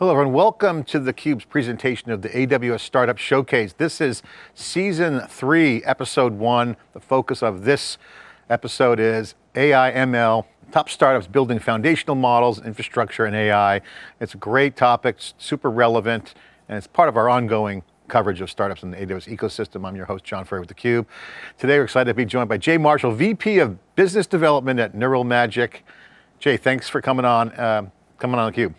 Hello everyone, welcome to theCUBE's presentation of the AWS Startup Showcase. This is season three, episode one. The focus of this episode is AI, ML, top startups building foundational models, infrastructure, and AI. It's a great topic, super relevant, and it's part of our ongoing coverage of startups in the AWS ecosystem. I'm your host, John Furrier with theCUBE. Today we're excited to be joined by Jay Marshall, VP of Business Development at Neural Magic. Jay, thanks for coming on, uh, coming on theCUBE.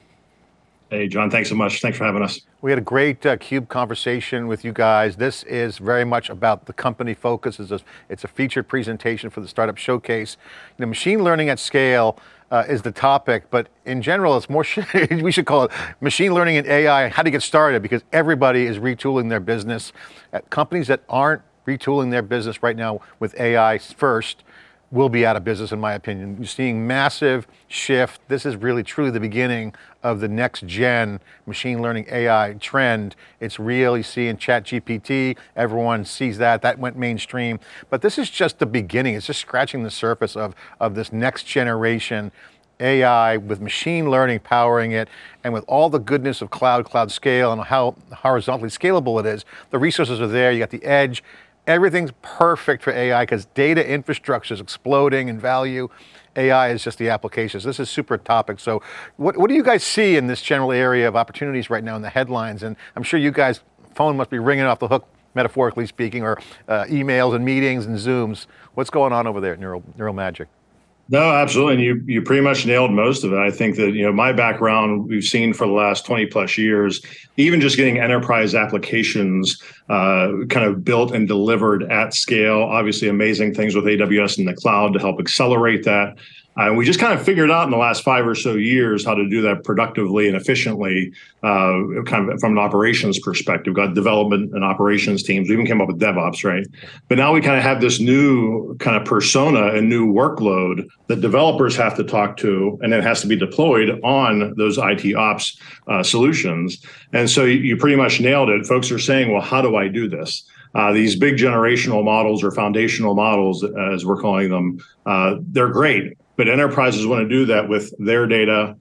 Hey, John, thanks so much. Thanks for having us. We had a great uh, CUBE conversation with you guys. This is very much about the company focus. It's a, it's a featured presentation for the Startup Showcase. You know, machine learning at scale uh, is the topic, but in general, it's more, we should call it machine learning and AI, how to get started, because everybody is retooling their business. Uh, companies that aren't retooling their business right now with AI first, will be out of business in my opinion. You're seeing massive shift. This is really truly the beginning of the next gen machine learning AI trend. It's real, you see in chat GPT, everyone sees that, that went mainstream. But this is just the beginning, it's just scratching the surface of, of this next generation AI with machine learning powering it, and with all the goodness of cloud, cloud scale, and how horizontally scalable it is, the resources are there, you got the edge, everything's perfect for AI because data infrastructure is exploding in value. AI is just the applications. This is super topic. So what, what do you guys see in this general area of opportunities right now in the headlines? And I'm sure you guys, phone must be ringing off the hook, metaphorically speaking, or uh, emails and meetings and Zooms. What's going on over there at Neural, Neural Magic? No, absolutely. And you you pretty much nailed most of it. I think that, you know, my background we've seen for the last 20 plus years, even just getting enterprise applications uh, kind of built and delivered at scale, obviously amazing things with AWS in the cloud to help accelerate that. Uh, and we just kind of figured out in the last five or so years how to do that productively and efficiently, uh, kind of from an operations perspective. Got development and operations teams. We even came up with DevOps, right? But now we kind of have this new kind of persona and new workload that developers have to talk to, and it has to be deployed on those IT ops uh, solutions. And so you, you pretty much nailed it. Folks are saying, well, how do I do this? Uh, these big generational models or foundational models, as we're calling them, uh, they're great. But enterprises want to do that with their data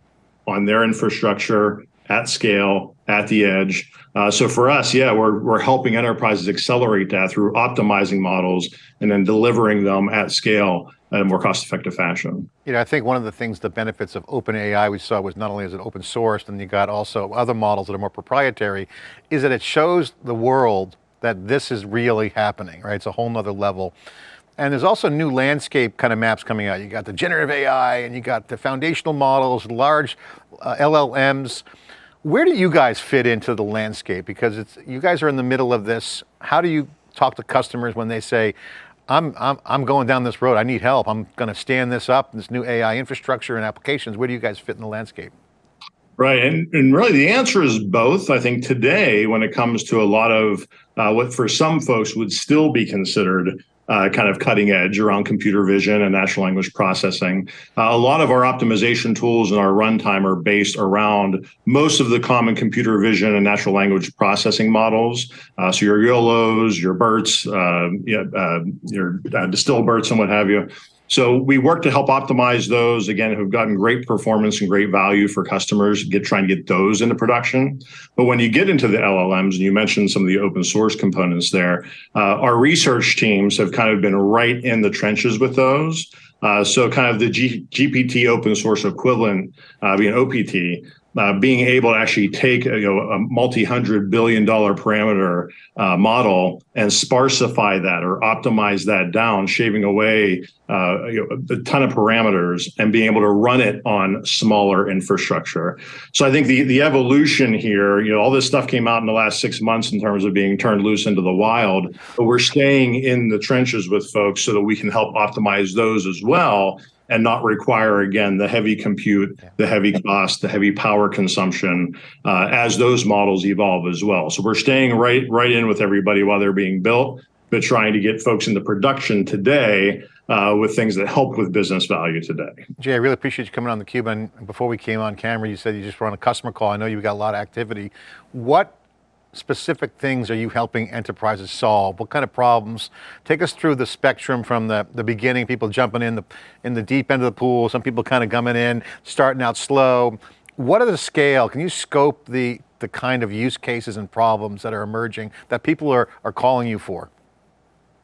on their infrastructure at scale, at the edge. Uh, so for us, yeah, we're, we're helping enterprises accelerate that through optimizing models and then delivering them at scale in a more cost-effective fashion. You know, I think one of the things, the benefits of OpenAI we saw was not only is it open sourced and you got also other models that are more proprietary, is that it shows the world that this is really happening, right? It's a whole nother level. And there's also new landscape kind of maps coming out. You got the generative AI and you got the foundational models, large uh, LLMs. Where do you guys fit into the landscape? Because it's you guys are in the middle of this. How do you talk to customers when they say, I'm, I'm, I'm going down this road, I need help, I'm going to stand this up, this new AI infrastructure and applications. Where do you guys fit in the landscape? Right, and, and really the answer is both. I think today, when it comes to a lot of uh, what for some folks would still be considered uh, kind of cutting edge around computer vision and natural language processing. Uh, a lot of our optimization tools and our runtime are based around most of the common computer vision and natural language processing models. Uh, so your YOLOs, your BERTs, uh, uh, your uh, distilled BERTs and what have you. So we work to help optimize those again, who've gotten great performance and great value for customers, get trying to get those into production. But when you get into the LLMs, and you mentioned some of the open source components there, uh, our research teams have kind of been right in the trenches with those. Uh, so kind of the G GPT open source equivalent, uh, being OPT, uh, being able to actually take a, you know, a multi-hundred billion dollar parameter uh, model and sparsify that or optimize that down, shaving away uh, you know, a ton of parameters and being able to run it on smaller infrastructure. So I think the the evolution here, you know, all this stuff came out in the last six months in terms of being turned loose into the wild, but we're staying in the trenches with folks so that we can help optimize those as well and not require again the heavy compute, the heavy cost, the heavy power consumption uh, as those models evolve as well. So we're staying right right in with everybody while they're being built, but trying to get folks into production today uh, with things that help with business value today. Jay, I really appreciate you coming on theCUBE. And before we came on camera, you said you just were on a customer call. I know you've got a lot of activity. What specific things are you helping enterprises solve? What kind of problems? Take us through the spectrum from the, the beginning, people jumping in the, in the deep end of the pool, some people kind of coming in, starting out slow. what are the scale, can you scope the, the kind of use cases and problems that are emerging that people are, are calling you for?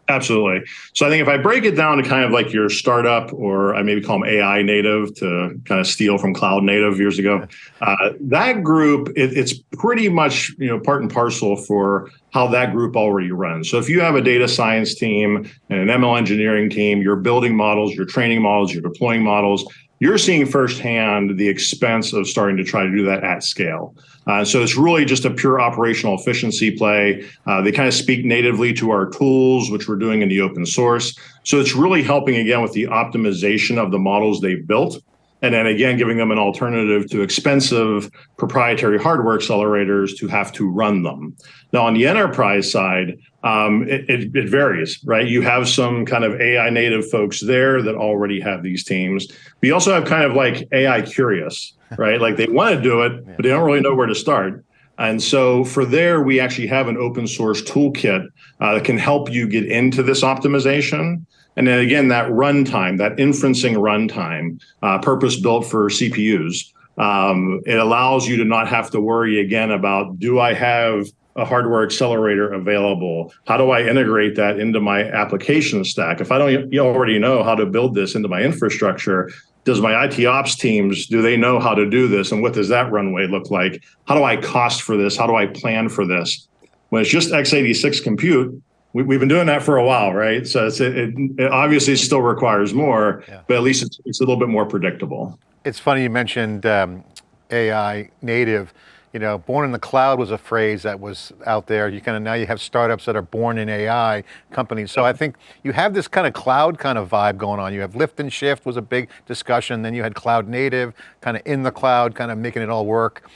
Absolutely. So I think if I break it down to kind of like your startup, or I maybe call them AI native to kind of steal from cloud native years ago, uh, that group it, it's pretty much you know part and parcel for how that group already runs. So if you have a data science team and an ML engineering team, you're building models, you're training models, you're deploying models, you're seeing firsthand the expense of starting to try to do that at scale. Uh, so it's really just a pure operational efficiency play. Uh, they kind of speak natively to our tools, which we're doing in the open source. So it's really helping again with the optimization of the models they've built and then again, giving them an alternative to expensive proprietary hardware accelerators to have to run them. Now, on the enterprise side, um, it, it, it, varies, right? You have some kind of AI native folks there that already have these teams. But you also have kind of like AI curious, right? like they want to do it, but they don't really know where to start. And so for there, we actually have an open source toolkit uh, that can help you get into this optimization. And then again, that runtime, that inferencing runtime, uh, purpose built for CPUs, um, it allows you to not have to worry again about do I have a hardware accelerator available? How do I integrate that into my application stack? If I don't you already know how to build this into my infrastructure, does my IT ops teams, do they know how to do this? And what does that runway look like? How do I cost for this? How do I plan for this? When it's just x86 compute, we, have been doing that for a while, right? So it, it, obviously still requires more, yeah. but at least it's, it's, a little bit more predictable. It's funny you mentioned um, AI native. You know, born in the cloud was a phrase that was out there. You kind of now you have startups that are born in AI companies. So I think you have this kind of cloud kind of vibe going on. You have lift and shift was a big discussion. Then you had cloud native, kind of in the cloud, kind of making it all work.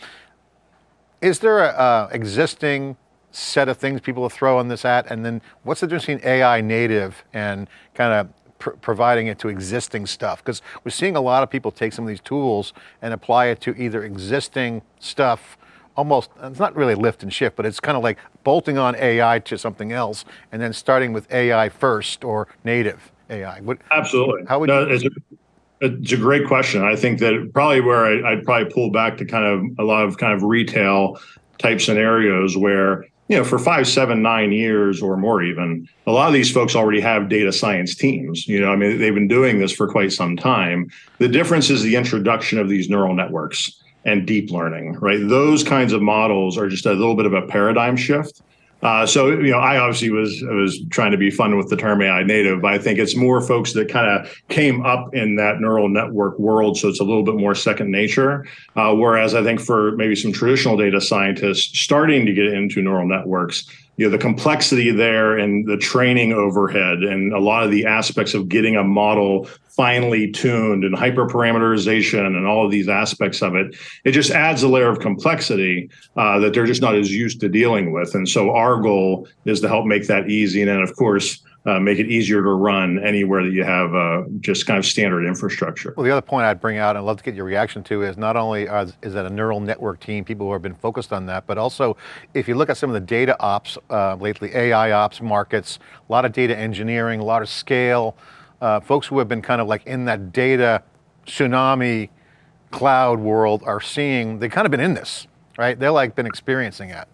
Is there a, a existing set of things people will throw on this at? And then what's the difference between AI native and kind of pr providing it to existing stuff? Because we're seeing a lot of people take some of these tools and apply it to either existing stuff almost, it's not really lift and shift, but it's kind of like bolting on AI to something else and then starting with AI first or native AI. What, Absolutely. How would no, you? It's a, it's a great question. I think that probably where I, I'd probably pull back to kind of a lot of kind of retail type scenarios where you know, for five, seven, nine years or more even, a lot of these folks already have data science teams. You know, I mean, they've been doing this for quite some time. The difference is the introduction of these neural networks and deep learning, right? Those kinds of models are just a little bit of a paradigm shift. Uh, so you know, I obviously was was trying to be fun with the term AI native, but I think it's more folks that kind of came up in that neural network world, so it's a little bit more second nature. Uh, whereas I think for maybe some traditional data scientists starting to get into neural networks, you know, the complexity there and the training overhead and a lot of the aspects of getting a model finely tuned and hyperparameterization and all of these aspects of it, it just adds a layer of complexity uh, that they're just not as used to dealing with. And so our goal is to help make that easy. And then of course, make it easier to run anywhere that you have uh, just kind of standard infrastructure. Well, the other point I'd bring out, and I'd love to get your reaction to, is not only are, is that a neural network team, people who have been focused on that, but also if you look at some of the data ops uh, lately, AI ops markets, a lot of data engineering, a lot of scale, uh, folks who have been kind of like in that data tsunami cloud world are seeing, they've kind of been in this, right? They're like been experiencing it.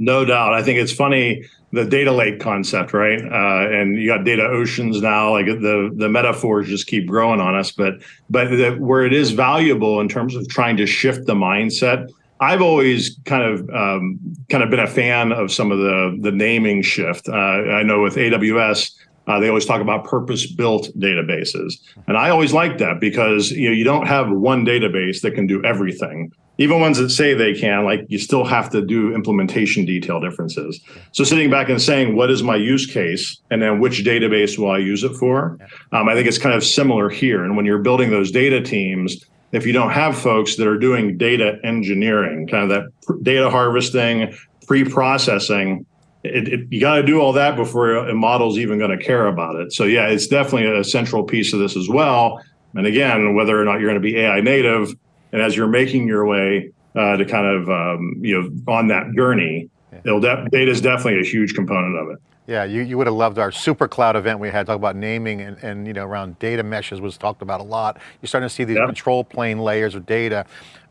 No doubt. I think it's funny the data lake concept, right? Uh, and you got data oceans now. Like the the metaphors just keep growing on us. But but the, where it is valuable in terms of trying to shift the mindset, I've always kind of um, kind of been a fan of some of the the naming shift. Uh, I know with AWS. Uh, they always talk about purpose-built databases, and I always like that because you know you don't have one database that can do everything even ones that say they can, like you still have to do implementation detail differences. So sitting back and saying, what is my use case? And then which database will I use it for? Um, I think it's kind of similar here. And when you're building those data teams, if you don't have folks that are doing data engineering, kind of that data harvesting, pre-processing, it, it, you got to do all that before a model's even going to care about it. So yeah, it's definitely a central piece of this as well. And again, whether or not you're going to be AI native, and as you're making your way uh, to kind of um, you know on that journey, yeah. data is definitely a huge component of it. Yeah, you, you would have loved our super cloud event we had, talk about naming and, and you know around data meshes was talked about a lot. You're starting to see these control plane layers of data.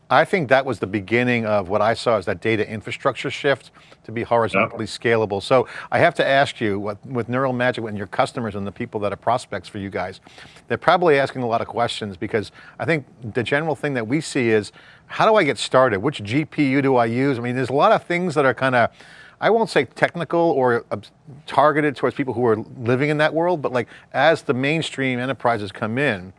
I think that was the beginning of what I saw as that data infrastructure shift to be horizontally yep. scalable. So I have to ask you, what, with Neural Magic and your customers and the people that are prospects for you guys, they're probably asking a lot of questions because I think the general thing that we see is, how do I get started? Which GPU do I use? I mean, there's a lot of things that are kind of, I won't say technical or uh, targeted towards people who are living in that world, but like as the mainstream enterprises come in,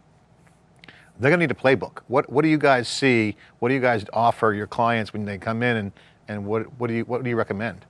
they're going to need a playbook. What, what do you guys see? What do you guys offer your clients when they come in and, and what, what, do you, what do you recommend?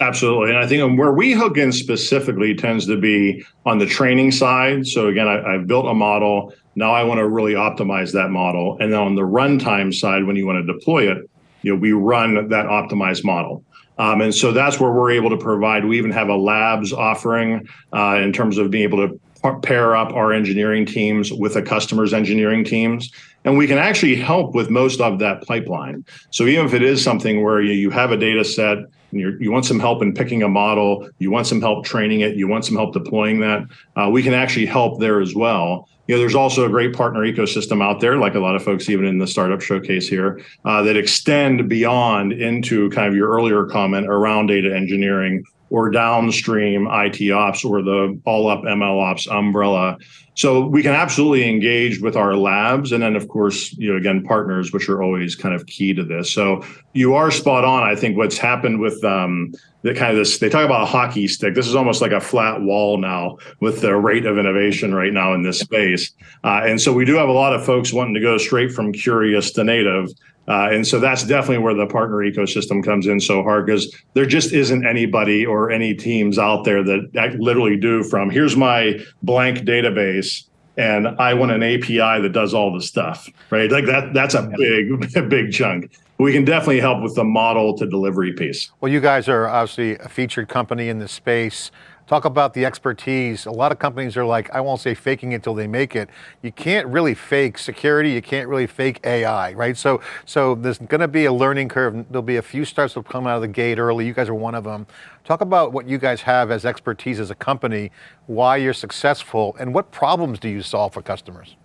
Absolutely. And I think where we hook in specifically tends to be on the training side. So again, I, have built a model. Now I want to really optimize that model. And then on the runtime side, when you want to deploy it, you know, we run that optimized model. Um, and so that's where we're able to provide. We even have a labs offering uh, in terms of being able to pair up our engineering teams with a customer's engineering teams. And we can actually help with most of that pipeline. So even if it is something where you, you have a data set and you want some help in picking a model, you want some help training it, you want some help deploying that, uh, we can actually help there as well. You know, there's also a great partner ecosystem out there, like a lot of folks, even in the startup showcase here, uh, that extend beyond into kind of your earlier comment around data engineering or downstream IT ops or the all up ML ops umbrella. So we can absolutely engage with our labs. And then of course, you know, again, partners, which are always kind of key to this. So you are spot on. I think what's happened with um, the kind of this, they talk about a hockey stick. This is almost like a flat wall now with the rate of innovation right now in this space. Uh, and so we do have a lot of folks wanting to go straight from curious to native. Uh, and so that's definitely where the partner ecosystem comes in so hard because there just isn't anybody or any teams out there that literally do from here's my blank database and I want an API that does all the stuff, right? Like that, that's a big, big chunk. We can definitely help with the model to delivery piece. Well, you guys are obviously a featured company in this space. Talk about the expertise. A lot of companies are like, I won't say faking it till they make it. You can't really fake security. You can't really fake AI, right? So, so there's going to be a learning curve. There'll be a few starts that come out of the gate early. You guys are one of them. Talk about what you guys have as expertise as a company, why you're successful, and what problems do you solve for customers?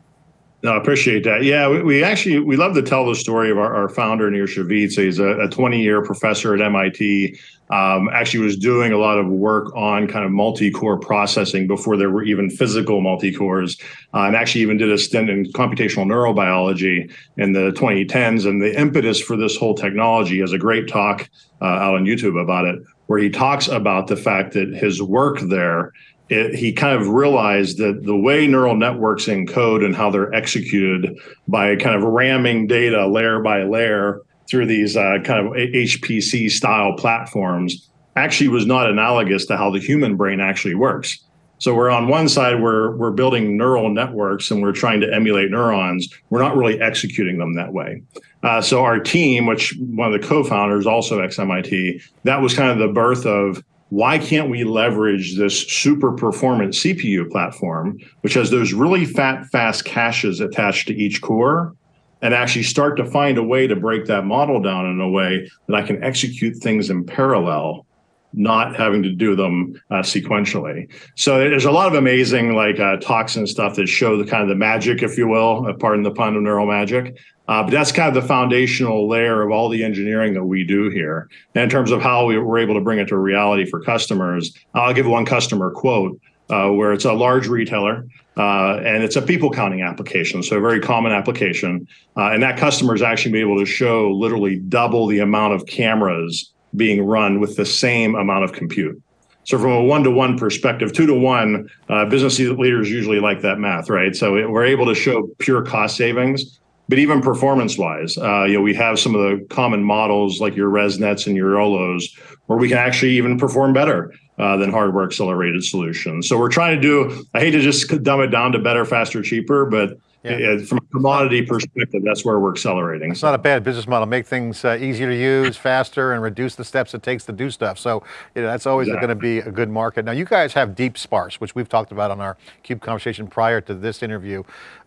No, I appreciate that. Yeah, we, we, actually we love to tell the story of our, our founder Nir Shavit. So he's a 20 year professor at MIT. Um, actually, was doing a lot of work on kind of multi-core processing before there were even physical multi-cores, uh, and actually even did a stint in computational neurobiology in the 2010s. And the impetus for this whole technology has a great talk uh, out on YouTube about it, where he talks about the fact that his work there it, he kind of realized that the way neural networks encode and how they're executed by kind of ramming data layer by layer through these uh, kind of HPC style platforms actually was not analogous to how the human brain actually works. So we're on one side, we're, we're building neural networks and we're trying to emulate neurons. We're not really executing them that way. Uh, so our team, which one of the co-founders, also ex-MIT, that was kind of the birth of why can't we leverage this super performant CPU platform, which has those really fat, fast caches attached to each core, and actually start to find a way to break that model down in a way that I can execute things in parallel, not having to do them uh, sequentially. So there's a lot of amazing like uh, talks and stuff that show the kind of the magic, if you will, uh, pardon the pun of neural magic. Uh, but that's kind of the foundational layer of all the engineering that we do here. And in terms of how we were able to bring it to reality for customers, I'll give one customer quote uh, where it's a large retailer uh, and it's a people counting application, so a very common application. And that customer is actually be able to show literally double the amount of cameras being run with the same amount of compute. So from a one-to-one perspective, two to one, uh, business leaders usually like that math, right? So we're able to show pure cost savings but even performance wise, uh, you know, we have some of the common models like your ResNets and your YOLOs, where we can actually even perform better uh, than hardware accelerated solutions. So we're trying to do, I hate to just dumb it down to better, faster, cheaper, but yeah. from a commodity perspective, that's where we're accelerating. It's not a bad business model. Make things uh, easier to use, faster, and reduce the steps it takes to do stuff. So you know, that's always exactly. going to be a good market. Now you guys have Deep Sparse, which we've talked about on our CUBE conversation prior to this interview,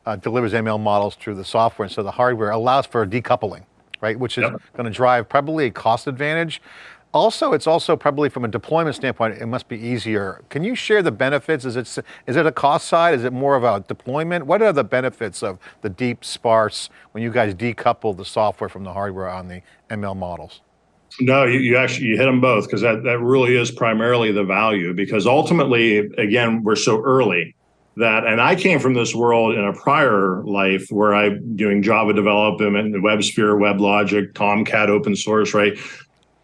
uh, delivers ML models through the software. And so the hardware allows for decoupling, right? Which is yep. going to drive probably a cost advantage. Also, it's also probably from a deployment standpoint, it must be easier. Can you share the benefits? Is it, is it a cost side? Is it more of a deployment? What are the benefits of the deep sparse when you guys decouple the software from the hardware on the ML models? No, you, you actually you hit them both because that, that really is primarily the value because ultimately, again, we're so early that and I came from this world in a prior life where I'm doing Java development, WebSphere, WebLogic, Tomcat, open source, right?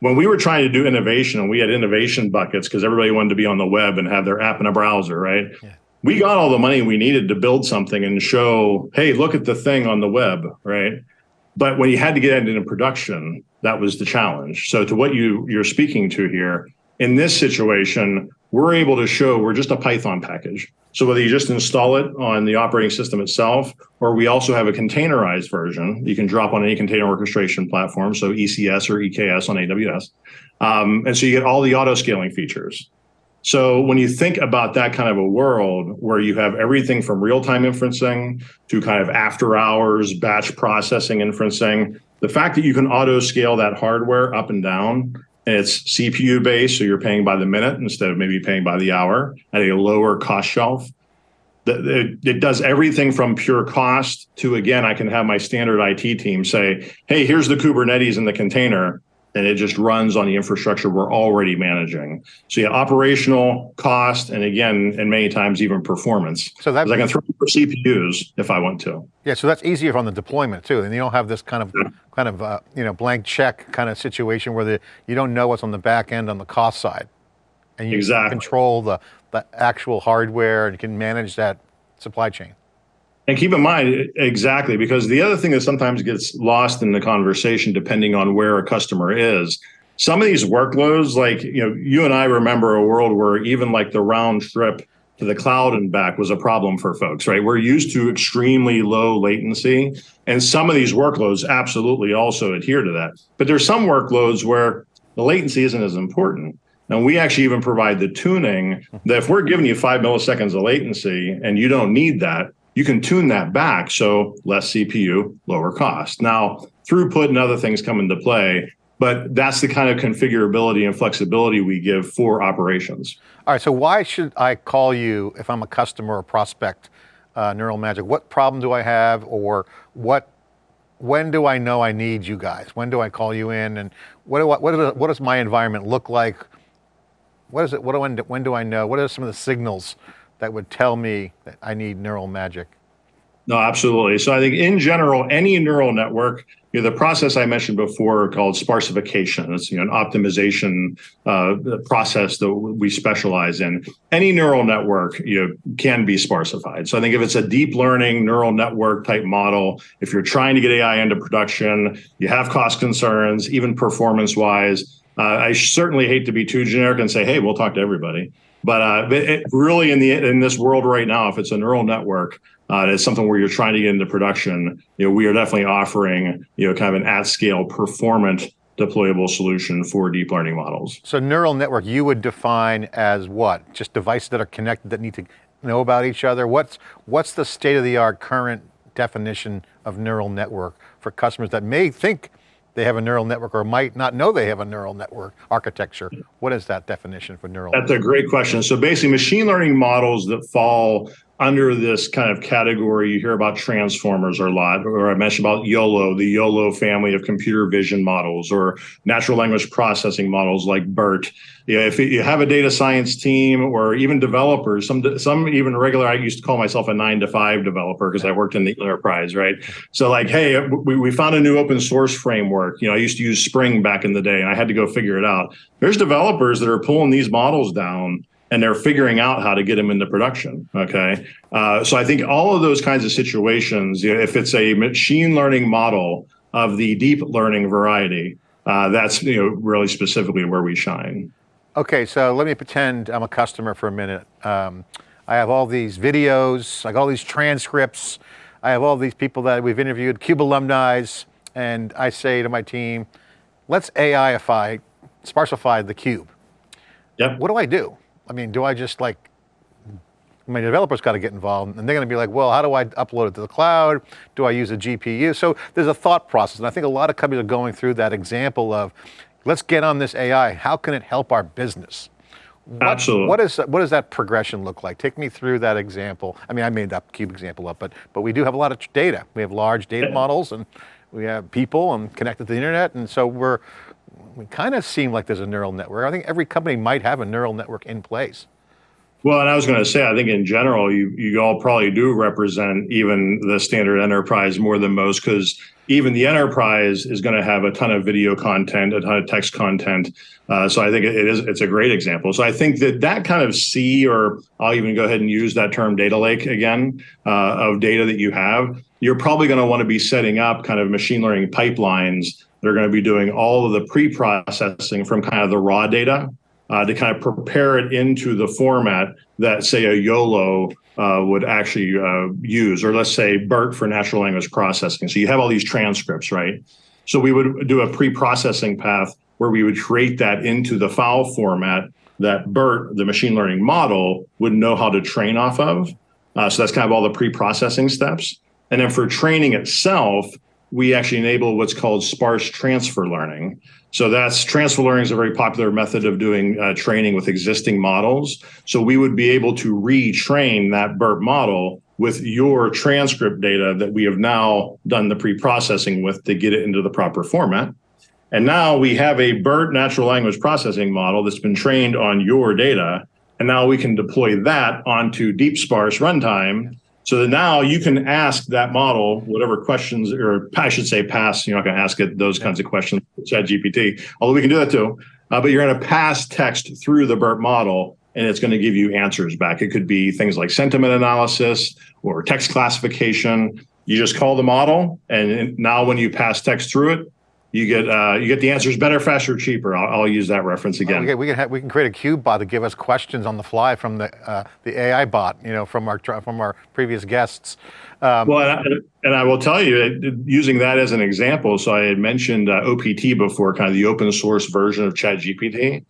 When we were trying to do innovation and we had innovation buckets because everybody wanted to be on the web and have their app in a browser, right? Yeah. We got all the money we needed to build something and show, hey, look at the thing on the web, right? But when you had to get it into production, that was the challenge. So to what you you're speaking to here, in this situation, we're able to show we're just a Python package. So whether you just install it on the operating system itself, or we also have a containerized version, you can drop on any container orchestration platform, so ECS or EKS on AWS. Um, and so you get all the auto scaling features. So when you think about that kind of a world where you have everything from real-time inferencing to kind of after hours batch processing inferencing, the fact that you can auto scale that hardware up and down it's CPU based, so you're paying by the minute instead of maybe paying by the hour at a lower cost shelf. It, does everything from pure cost to, again, I can have my standard IT team say, hey, here's the Kubernetes in the container and it just runs on the infrastructure we're already managing. So yeah, operational cost, and again, and many times even performance. So that I can throw for CPUs if I want to. Yeah, so that's easier on the deployment too, and you don't have this kind of yeah. kind of uh, you know blank check kind of situation where the you don't know what's on the back end on the cost side, and you exactly. control the the actual hardware and you can manage that supply chain. And keep in mind, exactly, because the other thing that sometimes gets lost in the conversation, depending on where a customer is, some of these workloads, like, you know, you and I remember a world where even like the round trip to the cloud and back was a problem for folks, right? We're used to extremely low latency. And some of these workloads absolutely also adhere to that. But there's some workloads where the latency isn't as important. And we actually even provide the tuning that if we're giving you five milliseconds of latency and you don't need that, you can tune that back so less CPU, lower cost. Now, throughput and other things come into play, but that's the kind of configurability and flexibility we give for operations. All right, so why should I call you if I'm a customer or prospect, uh, Neural Magic? What problem do I have or what, when do I know I need you guys? When do I call you in and what, do I, what, do, what does my environment look like? What is it, what do, when, when do I know? What are some of the signals that would tell me that I need neural magic? No, absolutely. So I think in general, any neural network, you know, the process I mentioned before called sparsification, it's you know, an optimization uh, process that we specialize in. Any neural network you know, can be sparsified. So I think if it's a deep learning neural network type model, if you're trying to get AI into production, you have cost concerns, even performance wise. Uh, I certainly hate to be too generic and say, hey, we'll talk to everybody. But uh, it, really, in the in this world right now, if it's a neural network, uh, it's something where you're trying to get into production. You know, we are definitely offering you know kind of an at scale, performant, deployable solution for deep learning models. So neural network, you would define as what? Just devices that are connected that need to know about each other. What's what's the state of the art current definition of neural network for customers that may think they have a neural network or might not know they have a neural network architecture. What is that definition for neural? That's network? a great question. So basically machine learning models that fall under this kind of category, you hear about transformers a lot, or I mentioned about YOLO, the YOLO family of computer vision models, or natural language processing models like BERT. Know, if you have a data science team, or even developers, some some even regular, I used to call myself a nine to five developer because I worked in the enterprise, right? So like, hey, we, we found a new open source framework. You know, I used to use Spring back in the day, and I had to go figure it out. There's developers that are pulling these models down and they're figuring out how to get them into production. Okay. Uh, so I think all of those kinds of situations, you know, if it's a machine learning model of the deep learning variety, uh, that's you know really specifically where we shine. Okay, so let me pretend I'm a customer for a minute. Um, I have all these videos, I got all these transcripts, I have all these people that we've interviewed, CUBE alumni, and I say to my team, let's AIify, sparsify the cube. Yep. What do I do? I mean, do I just like, my developers got to get involved and they're going to be like, well, how do I upload it to the cloud? Do I use a GPU? So there's a thought process. And I think a lot of companies are going through that example of, let's get on this AI. How can it help our business? What, Absolutely. What is what does that progression look like? Take me through that example. I mean, I made that cube example up, but but we do have a lot of data. We have large data yeah. models, and we have people and connected to the internet, and so we're we kind of seem like there's a neural network. I think every company might have a neural network in place. Well, and I was going to say, I think in general, you you all probably do represent even the standard enterprise more than most, because even the enterprise is going to have a ton of video content, a ton of text content. Uh, so I think it is it's a great example. So I think that that kind of sea, or I'll even go ahead and use that term, data lake again, uh, of data that you have. You're probably going to want to be setting up kind of machine learning pipelines. They're going to be doing all of the pre-processing from kind of the raw data uh, to kind of prepare it into the format that, say, a YOLO uh, would actually uh, use, or let's say BERT for natural language processing. So you have all these transcripts, right? So we would do a pre-processing path where we would create that into the file format that BERT, the machine learning model, would know how to train off of. Uh, so that's kind of all the pre-processing steps. And then for training itself, we actually enable what's called sparse transfer learning. So that's transfer learning is a very popular method of doing uh, training with existing models. So we would be able to retrain that BERT model with your transcript data that we have now done the pre-processing with to get it into the proper format. And now we have a BERT natural language processing model that's been trained on your data. And now we can deploy that onto deep sparse runtime so that now you can ask that model whatever questions, or I should say pass, you're not going to ask it those kinds of questions, chat GPT, although we can do that too. Uh, but you're going to pass text through the BERT model and it's going to give you answers back. It could be things like sentiment analysis or text classification. You just call the model and now when you pass text through it, you get uh, you get the answers better, faster, cheaper. I'll, I'll use that reference again. Okay, we can have, we can create a cube bot to give us questions on the fly from the uh, the AI bot, you know, from our from our previous guests. Um, well, and I, and I, will tell you, using that as an example. So I had mentioned uh, OPT before, kind of the open source version of ChatGPT.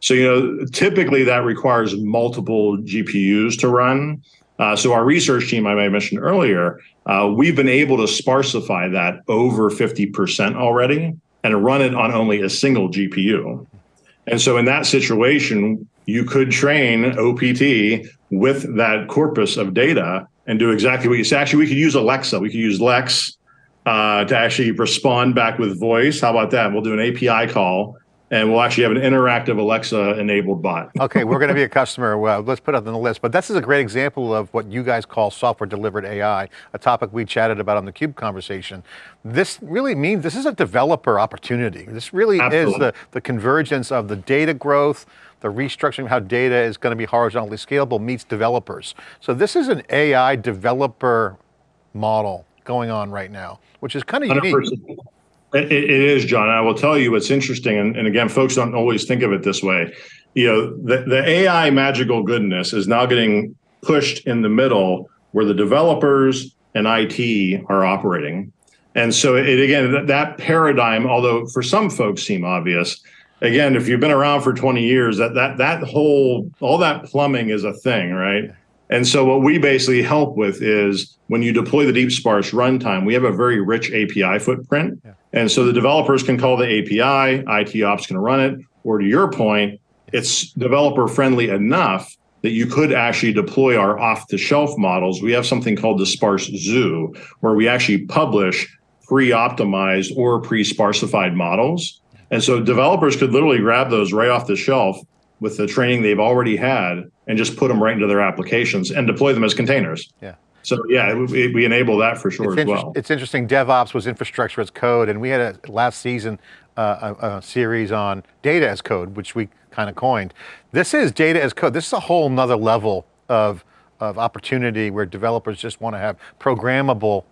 So you know, typically that requires multiple GPUs to run. Uh, so our research team, I may mentioned earlier, uh, we've been able to sparsify that over 50% already and run it on only a single GPU. And so in that situation, you could train OPT with that corpus of data and do exactly what you say. Actually, we could use Alexa. We could use Lex uh, to actually respond back with voice. How about that? We'll do an API call and we'll actually have an interactive Alexa enabled bot. okay, we're going to be a customer. Well, let's put it on the list. But this is a great example of what you guys call software delivered AI, a topic we chatted about on the CUBE conversation. This really means this is a developer opportunity. This really Absolutely. is the, the convergence of the data growth, the restructuring of how data is going to be horizontally scalable meets developers. So this is an AI developer model going on right now, which is kind of unique. It, it is, John. I will tell you what's interesting, and, and, again, folks don't always think of it this way. You know, the, the AI magical goodness is now getting pushed in the middle where the developers and IT are operating. And so it again, that, that paradigm, although for some folks seem obvious, again, if you've been around for 20 years, that that that whole all that plumbing is a thing, right? And so what we basically help with is when you deploy the deep sparse runtime, we have a very rich API footprint. Yeah. And so the developers can call the API, IT ops can run it, or to your point, it's developer friendly enough that you could actually deploy our off the shelf models. We have something called the Sparse Zoo, where we actually publish pre-optimized or pre-sparsified models. And so developers could literally grab those right off the shelf with the training they've already had and just put them right into their applications and deploy them as containers. Yeah. So yeah, we, we enable that for sure it's as well. It's interesting. DevOps was infrastructure as code, and we had a last season uh, a, a, series on data as code, which we kind of coined. This is data as code. This is a whole nother level of of opportunity where developers just want to have programmable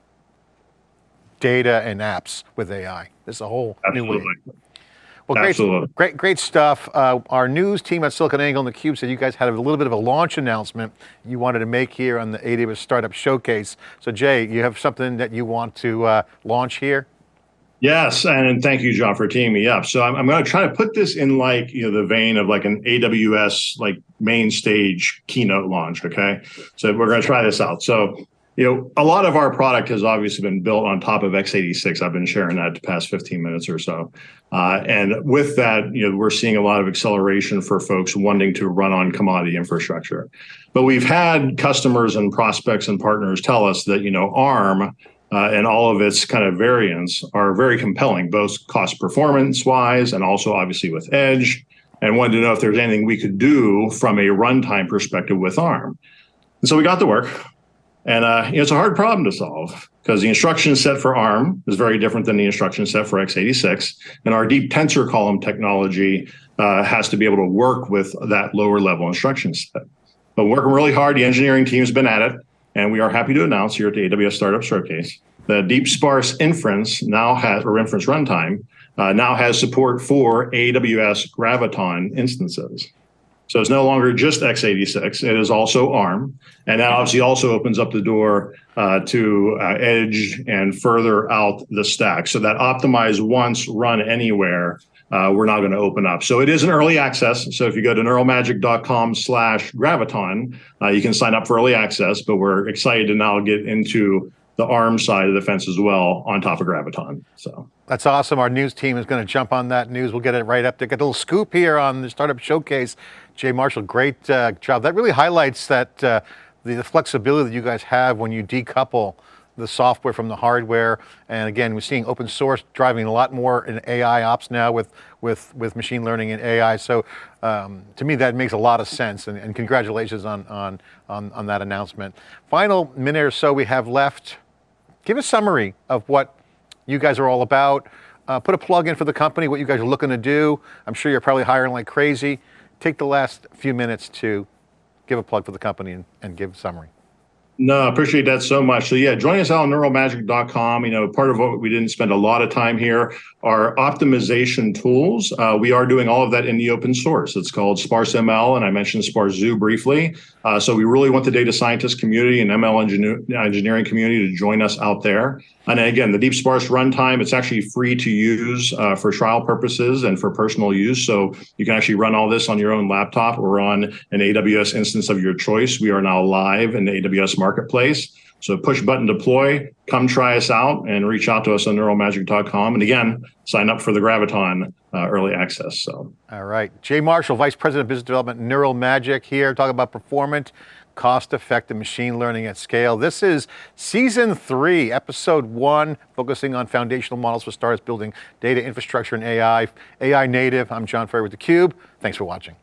data and apps with AI. This is a whole Absolutely. new way. Well, great, Absolutely. great, great stuff. Uh, our news team at SiliconANGLE and theCUBE said you guys had a little bit of a launch announcement you wanted to make here on the AWS Startup Showcase. So Jay, you have something that you want to uh, launch here? Yes, and thank you, John, for teaming me up. So I'm, I'm going to try to put this in like you know the vein of like an AWS like main stage keynote launch. Okay, so we're going to try this out. So you know, a lot of our product has obviously been built on top of x86. I've been sharing that the past 15 minutes or so. Uh, and with that, you know, we're seeing a lot of acceleration for folks wanting to run on commodity infrastructure. But we've had customers and prospects and partners tell us that, you know, ARM uh, and all of its kind of variants are very compelling, both cost performance wise and also obviously with Edge, and wanted to know if there's anything we could do from a runtime perspective with ARM. And so we got to work. And uh, it's a hard problem to solve because the instruction set for ARM is very different than the instruction set for x86. And our deep tensor column technology uh, has to be able to work with that lower level instruction set. But working really hard, the engineering team has been at it. And we are happy to announce here at the AWS Startup Showcase that Deep Sparse Inference now has, or inference runtime, uh, now has support for AWS Graviton instances. So it's no longer just x86, it is also ARM. And that obviously also opens up the door uh, to uh, Edge and further out the stack. So that optimize once, run anywhere, uh, we're now going to open up. So it is an early access. So if you go to neuralmagic.com slash graviton, uh, you can sign up for early access, but we're excited to now get into the ARM side of the fence as well on top of Graviton. So that's awesome. Our news team is going to jump on that news. We'll get it right up there. Get a little scoop here on the Startup Showcase. Jay Marshall, great uh, job. That really highlights that uh, the, the, flexibility that you guys have when you decouple the software from the hardware. And again, we're seeing open source driving a lot more in AI ops now with, with, with machine learning and AI. So um, to me, that makes a lot of sense. And, and congratulations on, on, on, on that announcement. Final minute or so we have left. Give a summary of what you guys are all about. Uh, put a plug in for the company, what you guys are looking to do. I'm sure you're probably hiring like crazy. Take the last few minutes to give a plug for the company and, and give a summary. No, I appreciate that so much. So yeah, join us out on neuralmagic.com. You know, part of what we didn't spend a lot of time here are optimization tools. Uh, we are doing all of that in the open source. It's called Sparse ML, and I mentioned Sparse Zoo briefly. Uh, so we really want the data scientist community and ML engineer, engineering community to join us out there. And again, the Deep Sparse runtime, it's actually free to use uh, for trial purposes and for personal use. So you can actually run all this on your own laptop or on an AWS instance of your choice. We are now live in the AWS marketplace. So push button deploy, come try us out and reach out to us on neuralmagic.com. And again, sign up for the Graviton uh, early access. So. All right. Jay Marshall, Vice President of Business Development, Neural Magic here, talking about performance cost-effective machine learning at scale. This is season three, episode one, focusing on foundational models for startups building data infrastructure and AI. AI native, I'm John Furrier with theCUBE. Thanks for watching.